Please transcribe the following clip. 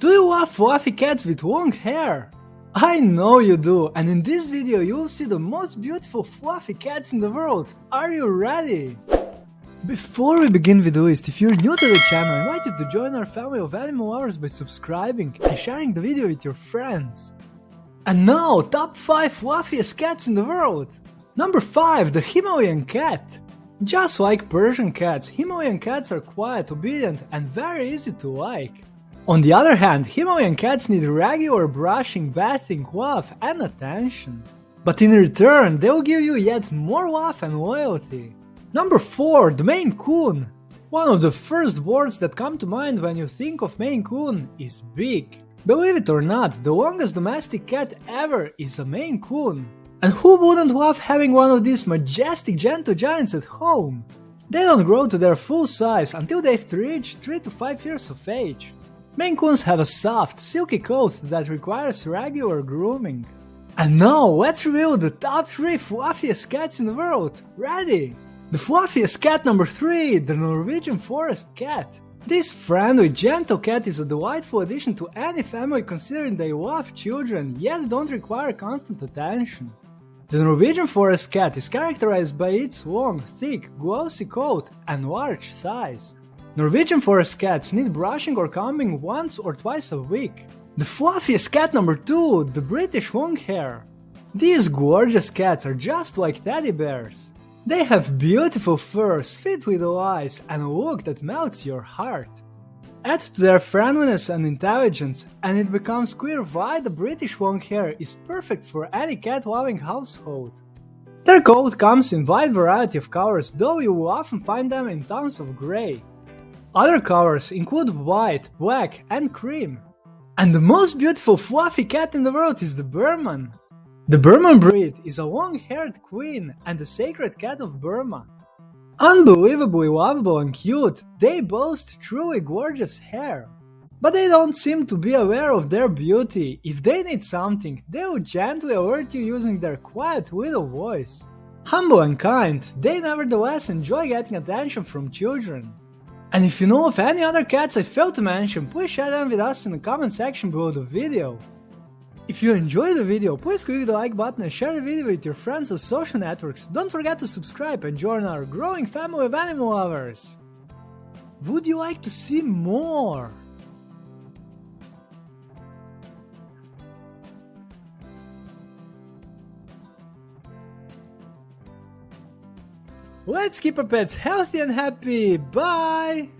Do you love fluffy cats with long hair? I know you do, and in this video you'll see the most beautiful fluffy cats in the world. Are you ready? Before we begin with the list, if you're new to the channel, I invite you to join our family of animal lovers by subscribing and sharing the video with your friends. And now, top 5 fluffiest cats in the world! Number 5, the Himalayan cat. Just like Persian cats, Himalayan cats are quiet, obedient, and very easy to like. On the other hand, Himalayan cats need regular brushing, bathing, love and attention. But in return, they'll give you yet more love and loyalty. Number 4. The Maine Coon One of the first words that come to mind when you think of Maine Coon is big. Believe it or not, the longest domestic cat ever is a Maine Coon. And who wouldn't love having one of these majestic gentle giants at home? They don't grow to their full size until they've reached 3 to 5 years of age. Maine Coons have a soft, silky coat that requires regular grooming. And now let's reveal the top 3 fluffiest cats in the world. Ready? The fluffiest cat number 3, the Norwegian Forest Cat. This friendly, gentle cat is a delightful addition to any family considering they love children yet don't require constant attention. The Norwegian Forest Cat is characterized by its long, thick, glossy coat and large size. Norwegian forest cats need brushing or combing once or twice a week. The fluffiest cat number 2, the British Longhair. These gorgeous cats are just like teddy bears. They have beautiful fur, sweet little eyes, and a look that melts your heart. Add to their friendliness and intelligence, and it becomes clear why the British Longhair is perfect for any cat-loving household. Their coat comes in wide variety of colors, though you will often find them in tones of grey. Other colors include white, black and cream. And the most beautiful fluffy cat in the world is the Birman. The Birman breed is a long-haired queen and the sacred cat of Burma. Unbelievably lovable and cute, they boast truly gorgeous hair. But they don't seem to be aware of their beauty. If they need something, they will gently alert you using their quiet little voice. Humble and kind, they nevertheless enjoy getting attention from children. And if you know of any other cats I failed to mention, please share them with us in the comment section below the video. If you enjoyed the video, please click the like button and share the video with your friends on social networks. Don't forget to subscribe and join our growing family of animal lovers. Would you like to see more? Let's keep our pets healthy and happy. Bye!